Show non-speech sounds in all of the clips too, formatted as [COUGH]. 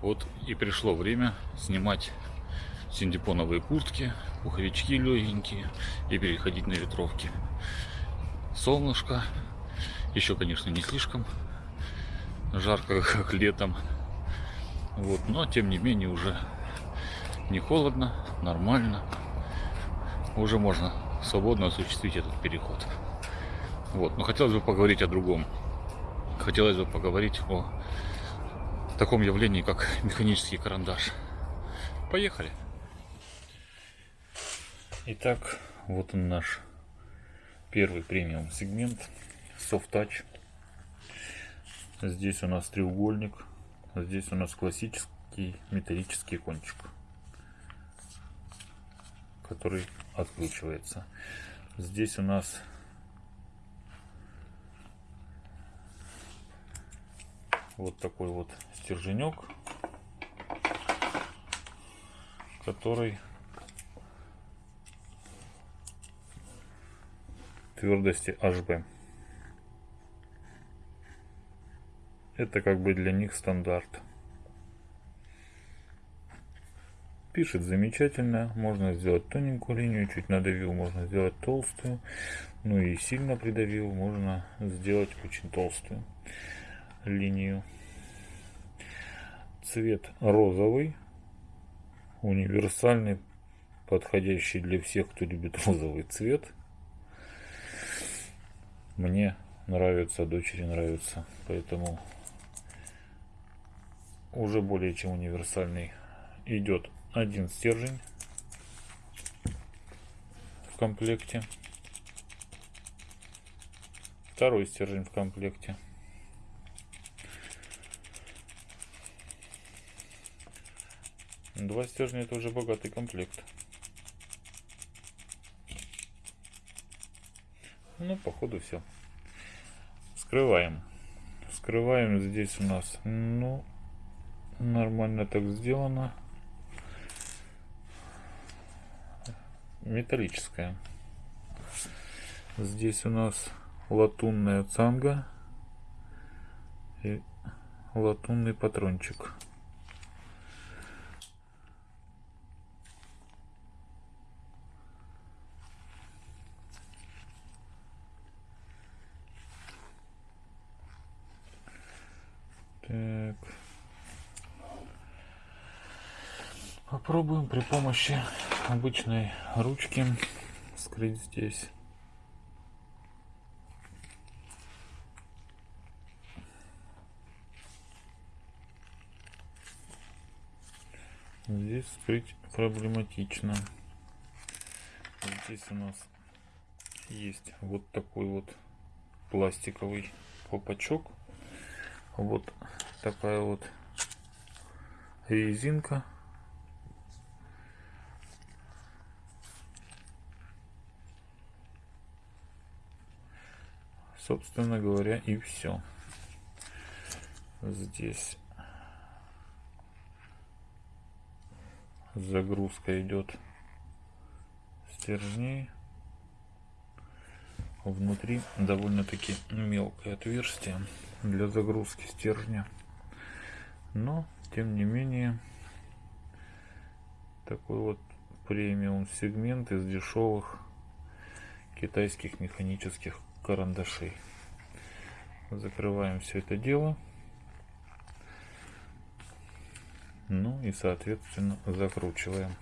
Вот и пришло время снимать синдипоновые куртки, пуховички легенькие и переходить на ветровки. Солнышко, еще, конечно, не слишком жарко, [LAUGHS] как летом. Вот, но тем не менее уже не холодно, нормально. Уже можно свободно осуществить этот переход. Вот, но хотелось бы поговорить о другом. Хотелось бы поговорить о таком явлении, как механический карандаш. Поехали! Итак, вот он наш первый премиум сегмент Soft Touch. Здесь у нас треугольник, здесь у нас классический металлический кончик, который откручивается. Здесь у нас вот такой вот стерженек, который твердости HB. Это как бы для них стандарт. Пишет замечательно. Можно сделать тоненькую линию, чуть надавил, можно сделать толстую. Ну и сильно придавил, можно сделать очень толстую линию. Цвет розовый, универсальный, подходящий для всех, кто любит розовый цвет. Мне нравится, дочери нравится, поэтому уже более чем универсальный. Идет один стержень в комплекте, второй стержень в комплекте. Два стержня это уже богатый комплект. Ну, походу все. Скрываем. Скрываем здесь у нас, ну, нормально так сделано. Металлическая. Здесь у нас латунная цанга и латунный патрончик. Так. Попробуем при помощи обычной ручки скрыть здесь. Здесь скрыть проблематично. Здесь у нас есть вот такой вот пластиковый попачок вот такая вот резинка собственно говоря и все здесь загрузка идет стержней внутри довольно-таки мелкое отверстие для загрузки стержня. Но, тем не менее, такой вот премиум сегмент из дешевых китайских механических карандашей. Закрываем все это дело. Ну и, соответственно, закручиваем.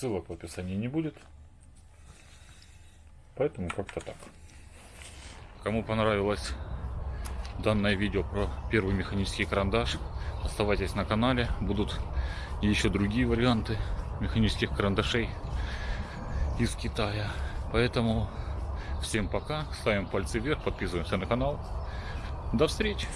Ссылок в описании не будет. Поэтому как-то так. Кому понравилось данное видео про первый механический карандаш, оставайтесь на канале. Будут еще другие варианты механических карандашей из Китая. Поэтому всем пока. Ставим пальцы вверх, подписываемся на канал. До встречи!